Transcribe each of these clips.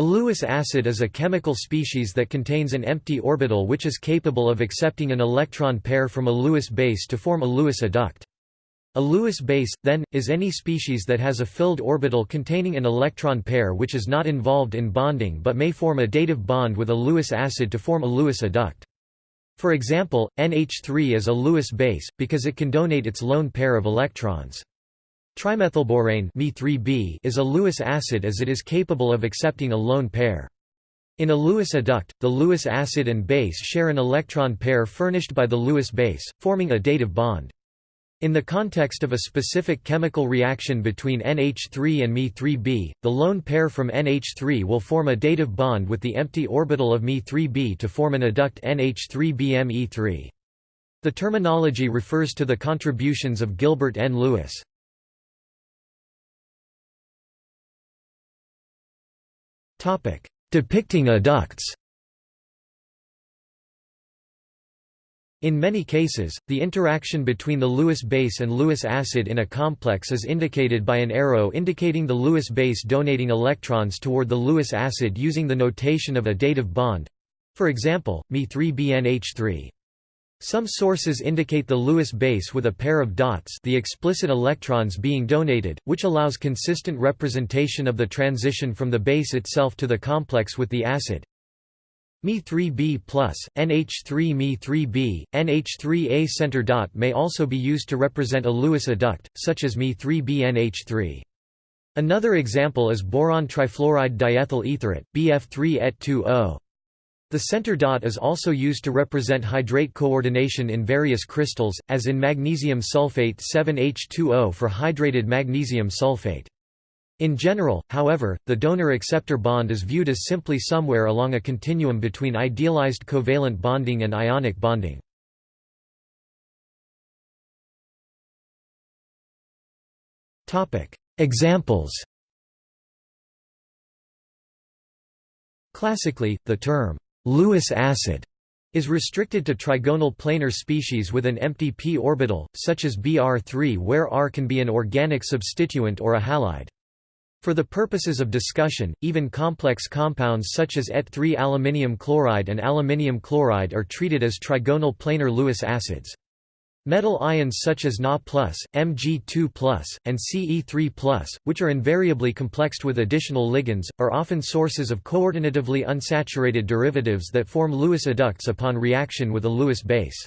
A Lewis acid is a chemical species that contains an empty orbital which is capable of accepting an electron pair from a Lewis base to form a Lewis adduct. A Lewis base, then, is any species that has a filled orbital containing an electron pair which is not involved in bonding but may form a dative bond with a Lewis acid to form a Lewis adduct. For example, NH3 is a Lewis base, because it can donate its lone pair of electrons. Trimethylborane is a Lewis acid as it is capable of accepting a lone pair. In a Lewis adduct, the Lewis acid and base share an electron pair furnished by the Lewis base, forming a dative bond. In the context of a specific chemical reaction between NH3 and Me3b, the lone pair from NH3 will form a dative bond with the empty orbital of Me3b to form an adduct NH3BME3. The terminology refers to the contributions of Gilbert N. Lewis. Depicting adducts. In many cases, the interaction between the Lewis base and Lewis acid in a complex is indicated by an arrow indicating the Lewis base donating electrons toward the Lewis acid using the notation of a dative bond. For example, Me3BNH3. Some sources indicate the Lewis base with a pair of dots the explicit electrons being donated, which allows consistent representation of the transition from the base itself to the complex with the acid. Me3b plus, NH3 Me3b, NH3a center dot may also be used to represent a Lewis adduct, such as Me3b NH3. Another example is boron trifluoride diethyl etherate, BF3 et 2O. The center dot is also used to represent hydrate coordination in various crystals, as in magnesium sulfate 7H2O for hydrated magnesium sulfate. In general, however, the donor-acceptor bond is viewed as simply somewhere along a continuum between idealized covalent bonding and ionic bonding. Examples Classically, the term Lewis acid is restricted to trigonal planar species with an empty p orbital, such as Br3 where R can be an organic substituent or a halide. For the purposes of discussion, even complex compounds such as Et3 aluminium chloride and aluminium chloride are treated as trigonal planar Lewis acids. Metal ions such as Na+, Mg2+, and Ce3+, which are invariably complexed with additional ligands, are often sources of coordinatively unsaturated derivatives that form Lewis adducts upon reaction with a Lewis base.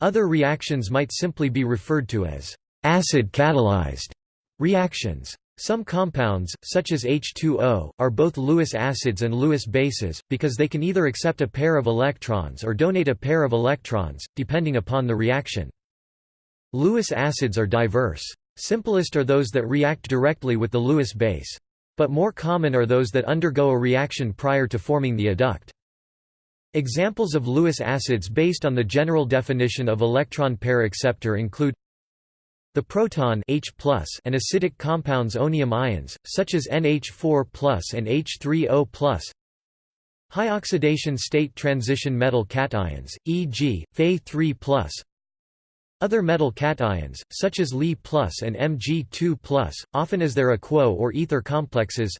Other reactions might simply be referred to as acid-catalyzed reactions. Some compounds, such as H2O, are both Lewis acids and Lewis bases, because they can either accept a pair of electrons or donate a pair of electrons, depending upon the reaction. Lewis acids are diverse. Simplest are those that react directly with the Lewis base. But more common are those that undergo a reaction prior to forming the adduct. Examples of Lewis acids based on the general definition of electron pair acceptor include the proton H and acidic compounds onium ions, such as NH4 and H3O High oxidation state transition metal cations, e.g., Fe3 Other metal cations, such as Li and Mg2 often as their aquo or ether complexes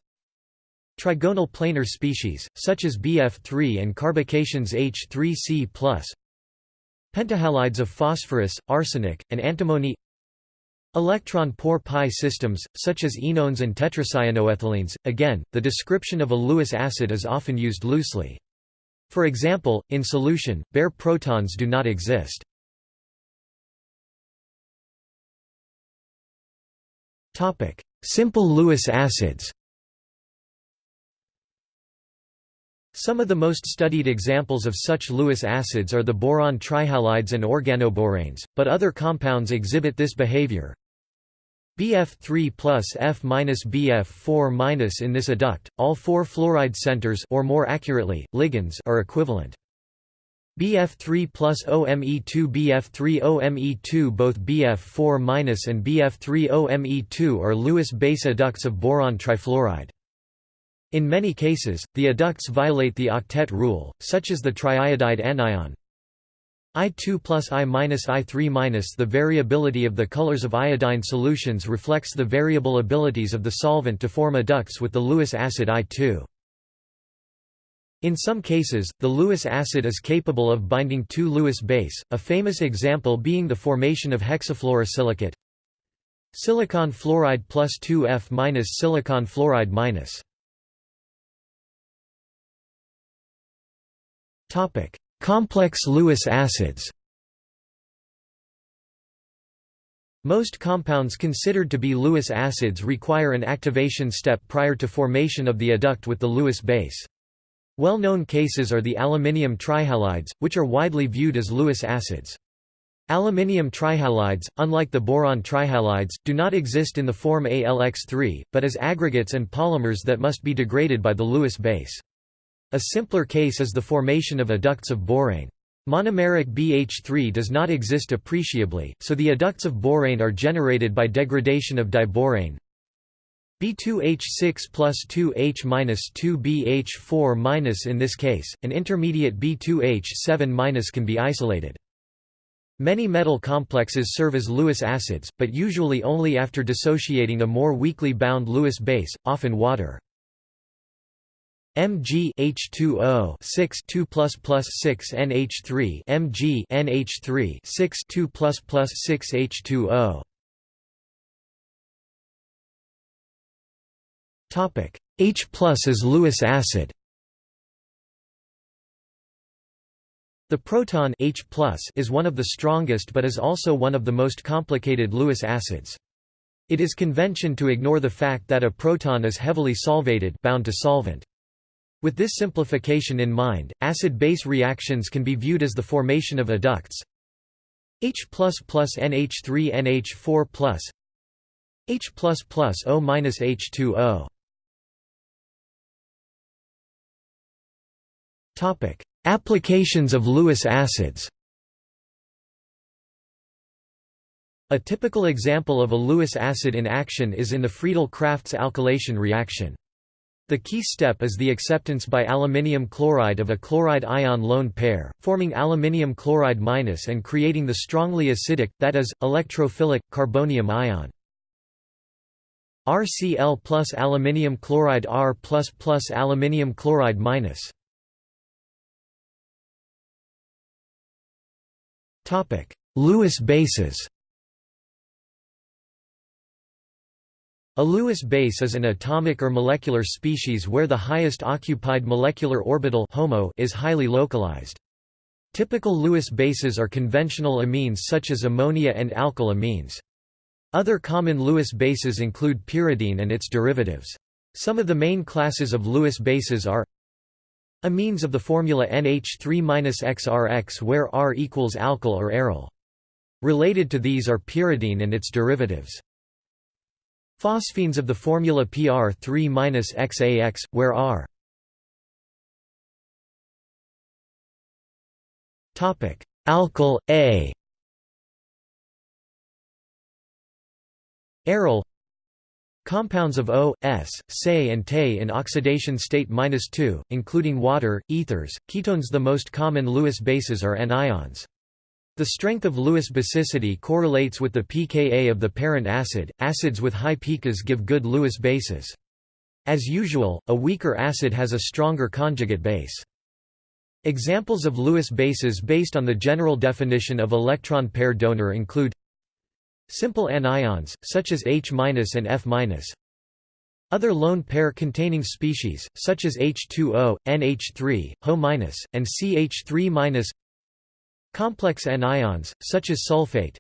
Trigonal planar species, such as BF3 and carbocations H3C+, Pentahalides of phosphorus, arsenic, and antimony Electron poor pi systems, such as enones and tetracyanoethylenes, again, the description of a Lewis acid is often used loosely. For example, in solution, bare protons do not exist. Simple Lewis acids Some of the most studied examples of such Lewis acids are the boron trihalides and organoboranes, but other compounds exhibit this behavior. BF3 plus F minus BF4 minus in this adduct, all four fluoride centers or more accurately, ligands are equivalent. BF3 plus OME2 BF3 OME2 Both BF4 minus and BF3 OME2 are Lewis base adducts of boron trifluoride. In many cases, the adducts violate the octet rule, such as the triiodide anion, I2 plus I minus I3 minus The variability of the colors of iodine solutions reflects the variable abilities of the solvent to form adducts with the Lewis acid I2. In some cases, the Lewis acid is capable of binding two Lewis base, a famous example being the formation of hexafluorosilicate silicon fluoride plus 2F minus silicon fluoride minus. Topic: Complex Lewis acids. Most compounds considered to be Lewis acids require an activation step prior to formation of the adduct with the Lewis base. Well-known cases are the aluminium trihalides, which are widely viewed as Lewis acids. Aluminium trihalides, unlike the boron trihalides, do not exist in the form AlX3, but as aggregates and polymers that must be degraded by the Lewis base. A simpler case is the formation of adducts of borane. Monomeric BH3 does not exist appreciably, so the adducts of borane are generated by degradation of diborane, B2H6 plus 2H minus 2BH4 minus in this case, an intermediate B2H7 minus can be isolated. Many metal complexes serve as Lewis acids, but usually only after dissociating a more weakly bound Lewis base, often water. Mg H2O 6 2 plus plus 6 NH3 Mg NH3 6 2 plus plus 6 H2O H plus is Lewis acid The proton H is one of the strongest but is also one of the most complicated Lewis acids. It is convention to ignore the fact that a proton is heavily solvated bound to solvent. With this simplification in mind, acid-base reactions can be viewed as the formation of adducts H plus NH3 NH4 plus H O minus H2O Applications of Lewis acids. A typical example of a Lewis acid in action is in the Friedel-Crafts alkylation reaction. The key step is the acceptance by aluminium chloride of a chloride ion lone pair, forming aluminium chloride minus and creating the strongly acidic, that is, electrophilic, carbonium ion. RCl plus aluminium chloride R plus plus aluminium chloride minus. Lewis bases A Lewis base is an atomic or molecular species where the highest occupied molecular orbital HOMO is highly localized. Typical Lewis bases are conventional amines such as ammonia and alkyl amines. Other common Lewis bases include pyridine and its derivatives. Some of the main classes of Lewis bases are Amines of the formula NH3-XRX where R equals alkyl or aryl. Related to these are pyridine and its derivatives. Phosphines of the formula PR3-XAX, where R Alkyl, A Aryl Compounds of O, S, Se and Te in oxidation state -2, including water, ethers, ketones The most common Lewis bases are anions. The strength of Lewis basicity correlates with the pKa of the parent acid. Acids with high pKas give good Lewis bases. As usual, a weaker acid has a stronger conjugate base. Examples of Lewis bases based on the general definition of electron pair donor include Simple anions, such as H- and F-. Other lone pair containing species, such as H2O, NH3, HO- and CH3-. Complex anions, such as sulfate.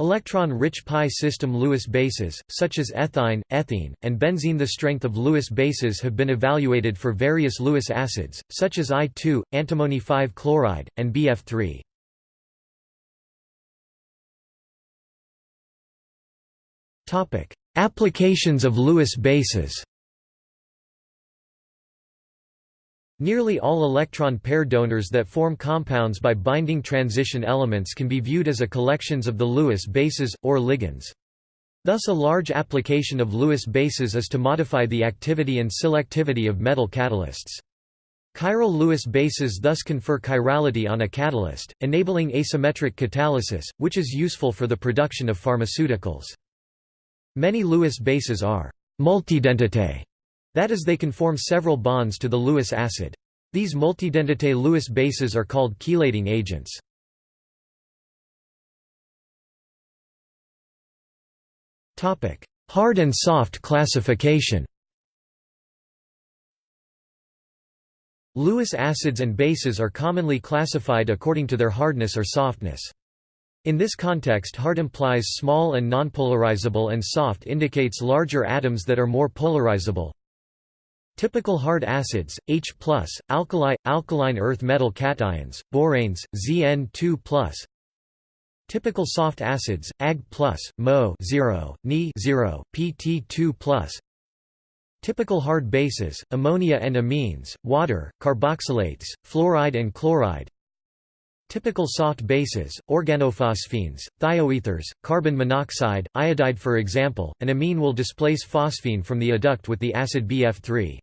Electron-rich pi system Lewis bases, such as ethyne, ethene, and benzene The strength of Lewis bases have been evaluated for various Lewis acids, such as I2, antimony 5-chloride, and BF3. Topic: Applications of Lewis bases. Nearly all electron pair donors that form compounds by binding transition elements can be viewed as a collections of the Lewis bases, or ligands. Thus a large application of Lewis bases is to modify the activity and selectivity of metal catalysts. Chiral Lewis bases thus confer chirality on a catalyst, enabling asymmetric catalysis, which is useful for the production of pharmaceuticals. Many Lewis bases are multidentate, that is they can form several bonds to the Lewis acid. These multidentate Lewis bases are called chelating agents. Hard and soft classification Lewis acids and bases are commonly classified according to their hardness or softness. In this context hard implies small and nonpolarizable and soft indicates larger atoms that are more polarizable. Typical hard acids, H+, alkali, alkaline earth metal cations, boranes, Zn2+. Typical soft acids, Ag+, Mo 0, Ni 0, Pt2+. Typical hard bases, ammonia and amines, water, carboxylates, fluoride and chloride. Typical soft bases, organophosphines, thioethers, carbon monoxide, iodide For example, an amine will displace phosphine from the adduct with the acid BF3.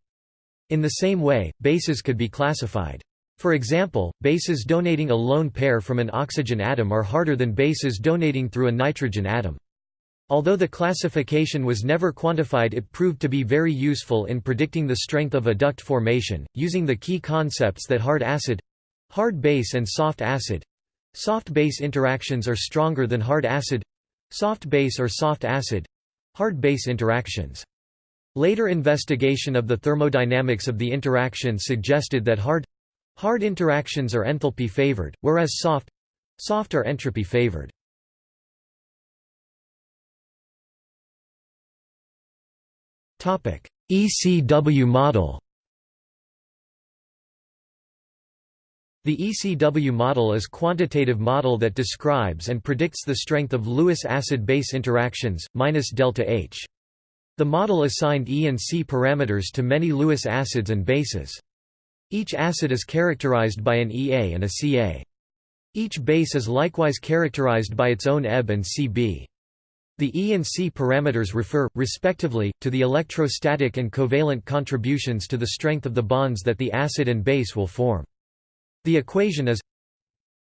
In the same way, bases could be classified. For example, bases donating a lone pair from an oxygen atom are harder than bases donating through a nitrogen atom. Although the classification was never quantified it proved to be very useful in predicting the strength of adduct formation, using the key concepts that hard acid—hard base and soft acid—soft base interactions are stronger than hard acid—soft base or soft acid—hard base interactions. Later investigation of the thermodynamics of the interaction suggested that hard hard interactions are enthalpy favored, whereas soft soft are entropy favored. Topic: ECW model The ECW model is quantitative model that describes and predicts the strength of Lewis acid-base interactions, minus delta H. The model assigned E and C parameters to many Lewis acids and bases. Each acid is characterized by an EA and a CA. Each base is likewise characterized by its own EB and CB. The E and C parameters refer, respectively, to the electrostatic and covalent contributions to the strength of the bonds that the acid and base will form. The equation is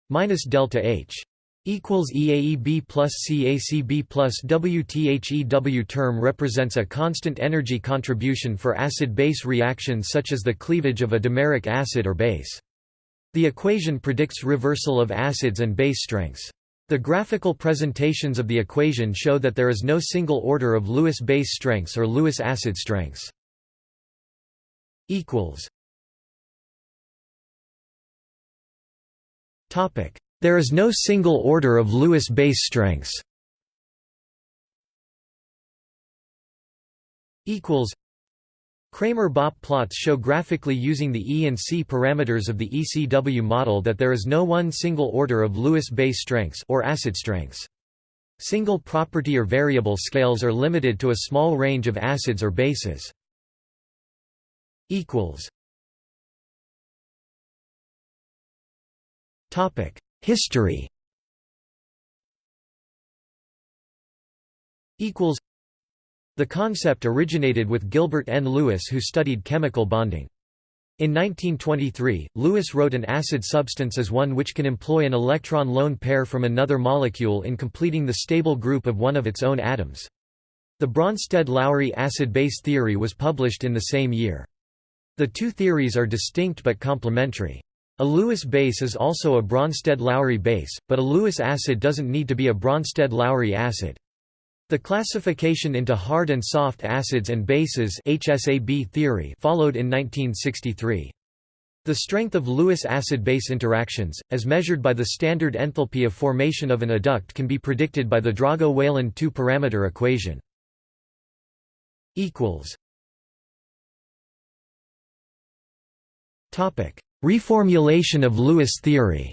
minus delta H equals EAEB plus CACB plus WTHEW term represents a constant energy contribution for acid-base reactions such as the cleavage of a dimeric acid or base. The equation predicts reversal of acids and base strengths. The graphical presentations of the equation show that there is no single order of Lewis base strengths or Lewis acid strengths. There is no single order of Lewis base strengths. Cramer-Bopp plots show graphically using the E and C parameters of the ECW model that there is no one single order of Lewis base strengths or acid strengths. Single property or variable scales are limited to a small range of acids or bases. History the concept originated with Gilbert N. Lewis who studied chemical bonding. In 1923, Lewis wrote an acid substance as one which can employ an electron lone pair from another molecule in completing the stable group of one of its own atoms. The Bronsted-Lowry acid-base theory was published in the same year. The two theories are distinct but complementary. A Lewis base is also a Bronsted-Lowry base, but a Lewis acid doesn't need to be a Bronsted-Lowry acid. The classification into hard and soft acids and bases HSAB theory followed in 1963. The strength of Lewis acid-base interactions, as measured by the standard enthalpy of formation of an adduct can be predicted by the Drago-Wayland two-parameter equation. Reformulation of Lewis theory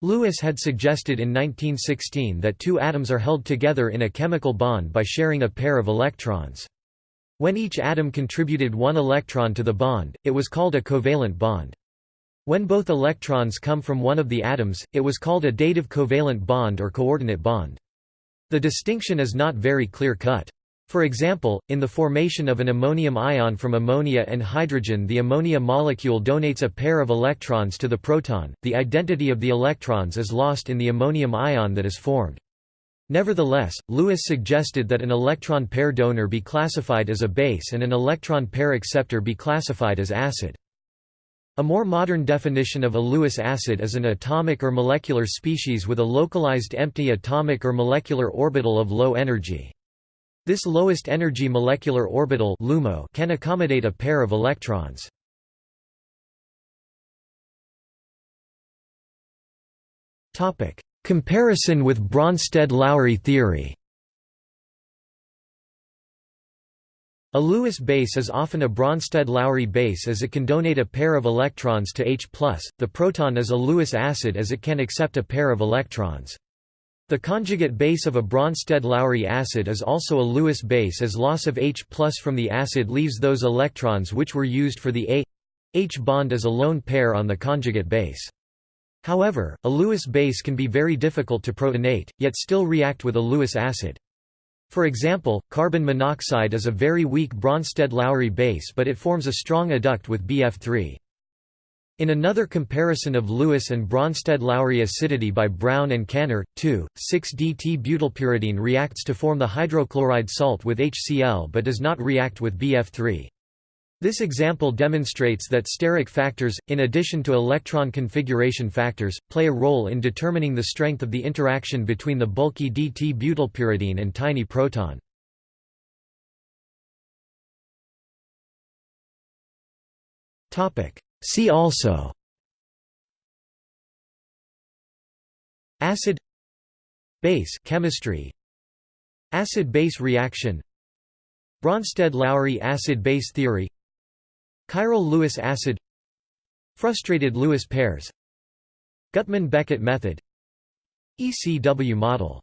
Lewis had suggested in 1916 that two atoms are held together in a chemical bond by sharing a pair of electrons. When each atom contributed one electron to the bond, it was called a covalent bond. When both electrons come from one of the atoms, it was called a dative covalent bond or coordinate bond. The distinction is not very clear-cut. For example, in the formation of an ammonium ion from ammonia and hydrogen the ammonia molecule donates a pair of electrons to the proton, the identity of the electrons is lost in the ammonium ion that is formed. Nevertheless, Lewis suggested that an electron pair donor be classified as a base and an electron pair acceptor be classified as acid. A more modern definition of a Lewis acid is an atomic or molecular species with a localized empty atomic or molecular orbital of low energy. This lowest energy molecular orbital can accommodate a pair of electrons. Comparison with Bronsted–Lowry theory A Lewis base is often a Bronsted-Lowry base as it can donate a pair of electrons to H+, the proton is a Lewis acid as it can accept a pair of electrons. The conjugate base of a Bronsted-Lowry acid is also a Lewis base as loss of H from the acid leaves those electrons which were used for the A H bond as a lone pair on the conjugate base. However, a Lewis base can be very difficult to protonate, yet still react with a Lewis acid. For example, carbon monoxide is a very weak Bronsted-Lowry base but it forms a strong adduct with BF3. In another comparison of Lewis and Bronsted-Lowry acidity by Brown and Kanner, 2,6-DT-butylpyridine reacts to form the hydrochloride salt with HCl but does not react with BF3. This example demonstrates that steric factors, in addition to electron configuration factors, play a role in determining the strength of the interaction between the bulky DT-butylpyridine and tiny proton. See also Acid Base chemistry Acid-base reaction Bronsted-Lowry acid-base theory Chiral Lewis acid Frustrated Lewis pairs Gutmann–Beckett method ECW model